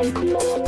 I'm